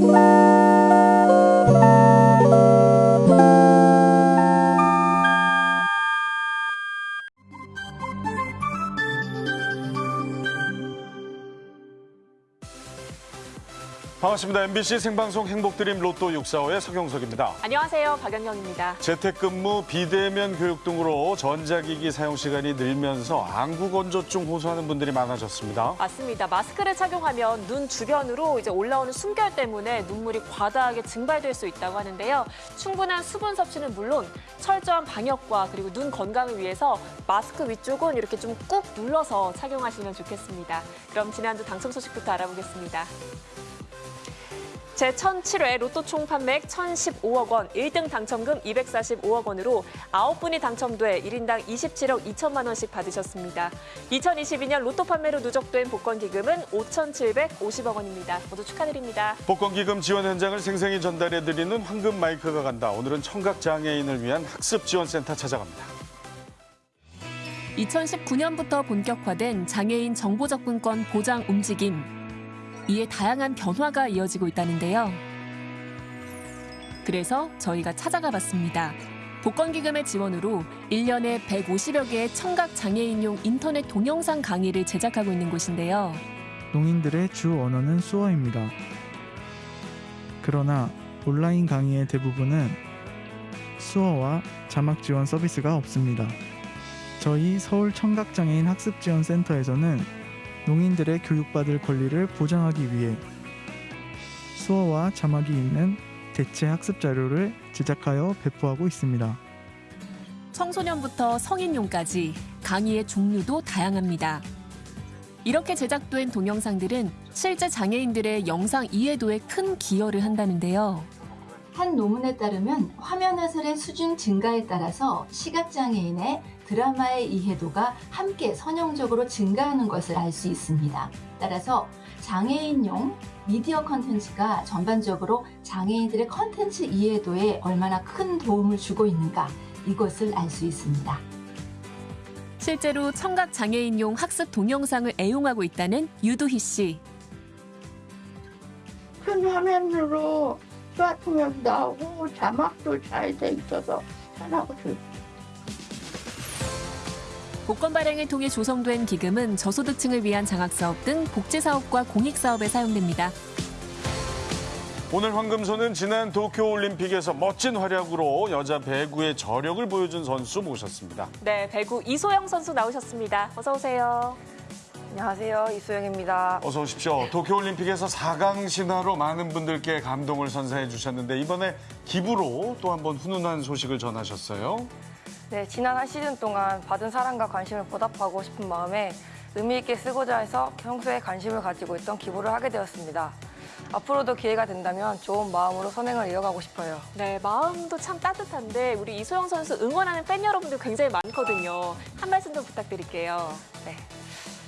Bye. 반갑습니다. MBC 생방송 행복드림 로또 645의 서경석입니다. 안녕하세요. 박연경입니다. 재택근무, 비대면 교육 등으로 전자기기 사용 시간이 늘면서 안구건조증 호소하는 분들이 많아졌습니다. 맞습니다. 마스크를 착용하면 눈 주변으로 이제 올라오는 숨결 때문에 눈물이 과다하게 증발될 수 있다고 하는데요. 충분한 수분 섭취는 물론 철저한 방역과 그리고 눈 건강을 위해서 마스크 위쪽은 이렇게 좀 꾹 눌러서 착용하시면 좋겠습니다. 그럼 지난주 당첨 소식부터 알아보겠습니다. 제1007회 로또 총 판매액 1,015억 원, 1등 당첨금 245억 원으로 9분이 당첨돼 1인당 27억 2천만 원씩 받으셨습니다. 2022년 로또 판매로 누적된 복권 기금은 5,750억 원입니다. 모두 축하드립니다. 복권기금 지원 현장을 생생히 전달해드리는 황금 마이크가 간다. 오늘은 청각장애인을 위한 학습지원센터 찾아갑니다. 2019년부터 본격화된 장애인 정보 접근권 보장 움직임. 이에 다양한 변화가 이어지고 있다는데요. 그래서 저희가 찾아가 봤습니다. 복권기금의 지원으로 1년에 150여 개의 청각 장애인용 인터넷 동영상 강의를 제작하고 있는 곳인데요. 농인들의 주 언어는 수어입니다. 그러나 온라인 강의의 대부분은 수어와 자막 지원 서비스가 없습니다. 저희 서울 청각장애인 학습지원센터에서는 농인들의 교육받을 권리를 보장하기 위해 수어와 자막이 있는 대체 학습 자료를 제작하여 배포하고 있습니다. 청소년부터 성인용까지 강의의 종류도 다양합니다. 이렇게 제작된 동영상들은 실제 장애인들의 영상 이해도에 큰 기여를 한다는데요. 한 논문에 따르면 화면 해설의 수준 증가에 따라서 시각장애인의 드라마의 이해도가 함께 선형적으로 증가하는 것을 알 수 있습니다. 따라서 장애인용 미디어 컨텐츠가 전반적으로 장애인들의 컨텐츠 이해도에 얼마나 큰 도움을 주고 있는가 이것을 알 수 있습니다. 실제로 청각 장애인용 학습 동영상을 애용하고 있다는 유두희 씨. 큰 화면으로 수화 통역도 나오고 자막도 잘 돼 있어서 편하고 좋 복권 발행을 통해 조성된 기금은 저소득층을 위한 장학사업 등 복지사업과 공익사업에 사용됩니다. 오늘 황금소는 지난 도쿄올림픽에서 멋진 활약으로 여자 배구의 저력을 보여준 선수 모셨습니다. 네, 배구 이소영 선수 나오셨습니다. 어서 오세요. 안녕하세요. 이수영입니다. 어서 오십시오. 도쿄올림픽에서 4강 신화로 많은 분들께 감동을 선사해 주셨는데 이번에 기부로 또 한 번 훈훈한 소식을 전하셨어요. 네, 지난 한 시즌 동안 받은 사랑과 관심을 보답하고 싶은 마음에 의미 있게 쓰고자 해서 평소에 관심을 가지고 있던 기부를 하게 되었습니다. 앞으로도 기회가 된다면 좋은 마음으로 선행을 이어가고 싶어요. 네, 마음도 참 따뜻한데 우리 이소영 선수 응원하는 팬 여러분들 굉장히 많거든요. 한 말씀 좀 부탁드릴게요. 네.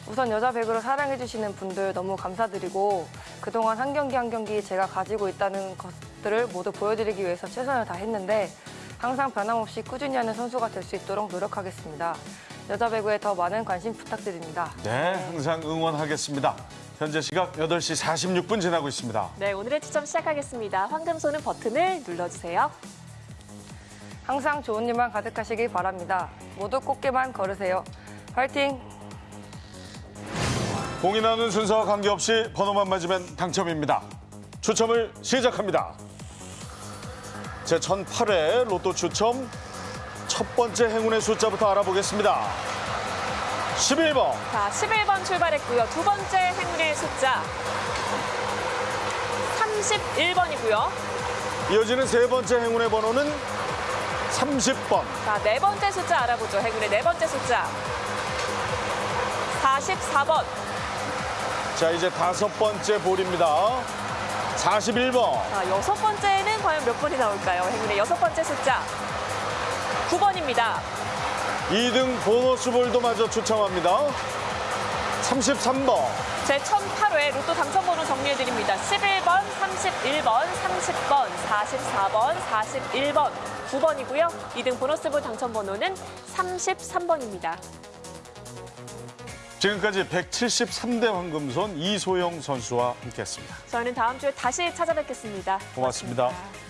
우선 여자 배구를 사랑해주시는 분들 너무 감사드리고 그동안 한 경기 한 경기 제가 가지고 있다는 것들을 모두 보여드리기 위해서 최선을 다했는데 항상 변함없이 꾸준히 하는 선수가 될 수 있도록 노력하겠습니다. 여자 배구에 더 많은 관심 부탁드립니다. 네, 항상 응원하겠습니다. 현재 시각 8시 46분 지나고 있습니다. 네, 오늘의 추첨 시작하겠습니다. 황금 소는 버튼을 눌러주세요. 항상 좋은 일만 가득하시길 바랍니다. 모두 꽃게만 걸으세요. 화이팅! 공이 나오는 순서와 관계없이 번호만 맞으면 당첨입니다. 추첨을 시작합니다. 제 1008회 로또 추첨 첫 번째 행운의 숫자부터 알아보겠습니다. 11번, 자, 11번 출발했고요. 두 번째 행운의 숫자 31번이고요. 이어지는 세 번째 행운의 번호는 30번, 자, 네 번째 숫자 알아보죠. 행운의 네 번째 숫자 44번. 자 이제 다섯 번째 볼입니다. 41번, 자, 여섯 번째는 과연 몇 번이 나올까요? 행운의 여섯 번째 숫자 9번입니다. 2등 보너스 볼도 마저 추첨합니다. 33번, 제 1008회 로또 당첨 번호 정리해드립니다. 11번, 31번, 30번, 44번, 41번, 9번이고요. 2등 보너스볼 당첨 번호는 33번입니다. 지금까지 173대 황금손 이소영 선수와 함께했습니다. 저희는 다음 주에 다시 찾아뵙겠습니다 고맙습니다. 고맙습니다.